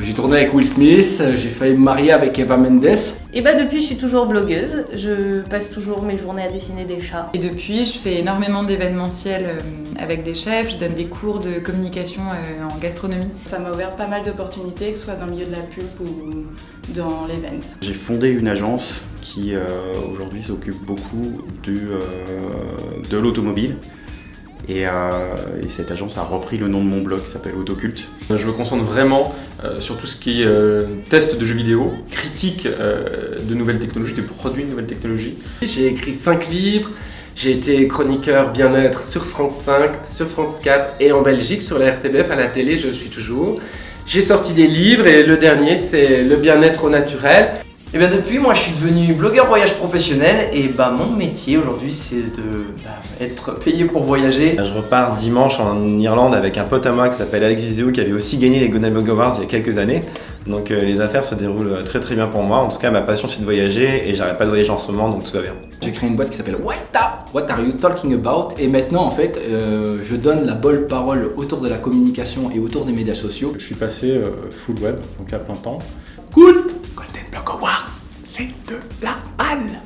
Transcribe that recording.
J'ai tourné avec Will Smith, j'ai failli me marier avec Eva Mendes. Et bah depuis je suis toujours blogueuse, je passe toujours mes journées à dessiner des chats. Et depuis je fais énormément d'événementiels euh, avec des chefs, je donne des cours de communication euh, en gastronomie. Ça m'a ouvert pas mal d'opportunités, que ce soit dans le milieu de la pub ou dans l'event. J'ai fondé une agence qui euh, aujourd'hui s'occupe beaucoup de, de l'automobile. Et, cette agence a repris le nom de mon blog qui s'appelle Autoculte. Je me concentre vraiment sur tout ce qui est test de jeux vidéo, critique de nouvelles technologies, de produits de nouvelles technologies. J'ai écrit 5 livres, j'ai été chroniqueur bien-être sur France 5, sur France 4 et en Belgique sur la RTBF, à la télé je suis toujours. J'ai sorti des livres et le dernier c'est le bien-être au naturel. Et bien depuis, moi je suis devenu blogueur voyage professionnel et bah mon métier aujourd'hui c'est de bah, être payé pour voyager. Je repars dimanche en Irlande avec un pote à moi qui s'appelle Alex Zizou qui avait aussi gagné les Golden Blog Awards il y a quelques années. Donc euh, les affaires se déroulent très très bien pour moi. En tout cas ma passion c'est de voyager et j'arrête pas de voyager en ce moment donc tout va bien. J'ai créé une boîte qui s'appelle What, What Are You Talking About? Et maintenant en fait euh, je donne la bonne parole autour de la communication et autour des médias sociaux. Je suis passé euh, full web donc à plein temps. Cool c'est de la halle